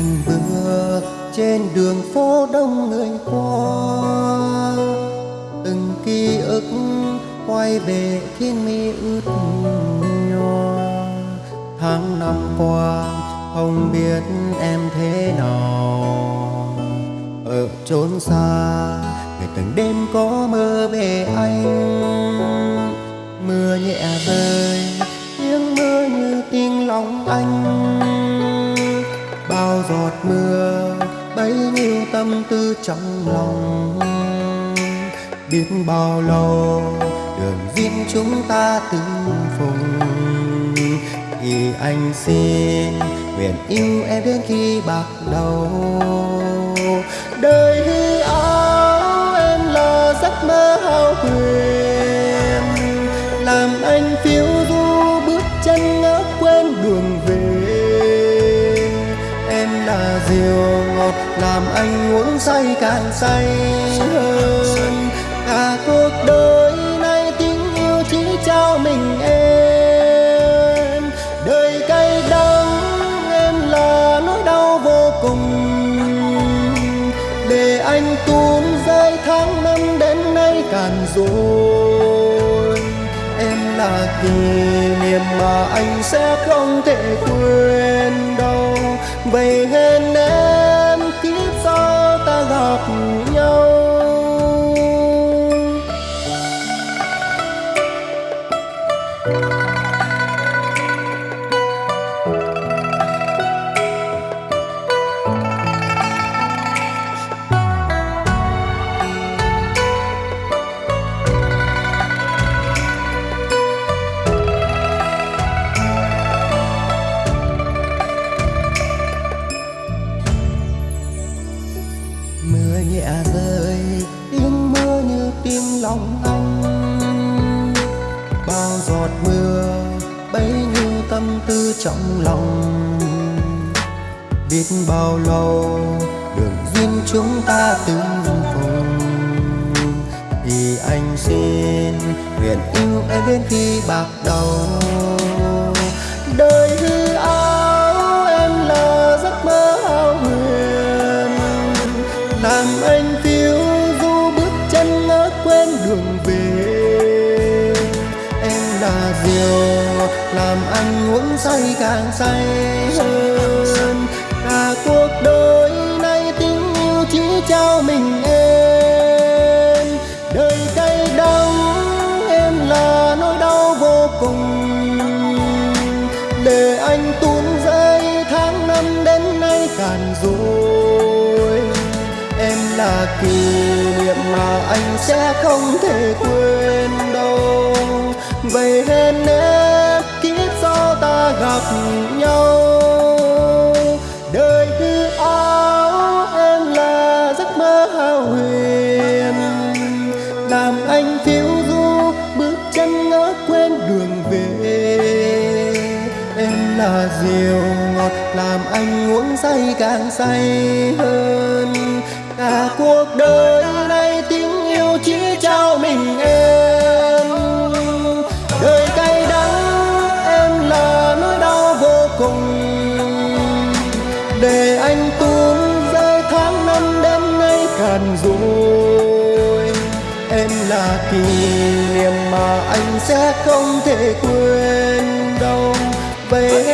Anh vừa trên đường phố đông người qua. Từng ký ức quay về khiến mi ướt nhòa tháng năm qua, không biết em thế nào. Ở chốn xa ngày từng đêm có mơ về anh. Mưa nhẹ rơi, tiếng mưa như tiếng lòng anh mưa, bấy nhiêu tâm tư trong lòng. Biết bao lâu, đường duyên chúng ta từng phùng. Thì anh xin nguyện yêu em đến khi bạc đầu. Làm anh uống say càng say. Hơn cả cuộc đời này tình yêu chỉ trao mình em. Đời cay đắng em là nỗi đau vô cùng. Để anh tuôn rơi tháng năm đến nay cạn rồi. Em là kỷ niệm mà anh sẽ không thể quên đâu. Vậy hẹn em mưa nhẹ rơi tiếng mưa như tiếng lòng anh. Bao giọt mưa bấy nhiêu tâm tư trong lòng. Biết bao lâu đường duyên chúng ta từng cùng. Thì anh xin nguyện yêu em đến khi bạc đầu. Diều làm anh uống say càng say hơn. Cả cuộc đời này tình yêu chỉ trao mình em. Đời cay đắng em là nỗi đau vô cùng. Để anh tuôn rơi, tháng năm đến nay cạn rồi. Em là kỷ niệm mà anh sẽ không thể quên. Nhau. Đời hư áo em là giấc mơ hao huyền. Làm anh phiêu du, bước chân ngỡ quên đường về. Em là diều ngọt, làm anh uống say càng say hơn. Cả cuộc đời này để anh tuôn rơi tháng năm đêm nay cạn rồi. Em là kỷ niệm mà anh sẽ không thể quên đâu. Vậy